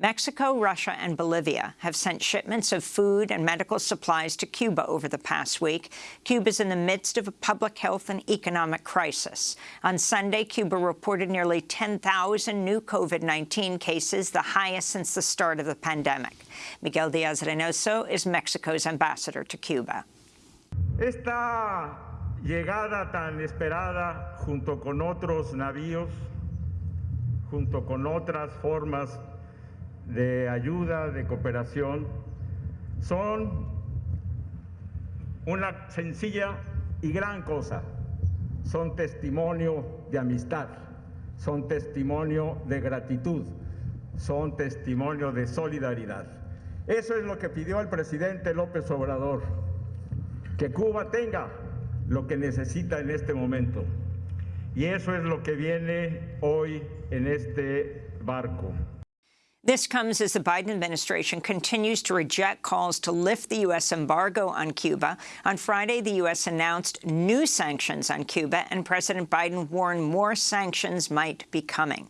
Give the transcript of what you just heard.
Mexico, Russia and Bolivia have sent shipments of food and medical supplies to Cuba over the past week. Cuba is in the midst of a public health and economic crisis. On Sunday, Cuba reported nearly 10,000 new COVID-19 cases, the highest since the start of the pandemic. Miguel Diaz-Reynoso is Mexico's ambassador to Cuba. Esta llegada tan esperada junto con otros navíos, junto con otras formas de ayuda, de cooperación, son una sencilla y gran cosa. Son testimonio de amistad, son testimonio de gratitud, son testimonio de solidaridad. Eso es lo que pidió el presidente López Obrador, que Cuba tenga lo que necesita en este momento. Y eso es lo que viene hoy en este barco. This comes as the Biden administration continues to reject calls to lift the U.S. embargo on Cuba. On Friday, the U.S. announced new sanctions on Cuba, and President Biden warned more sanctions might be coming.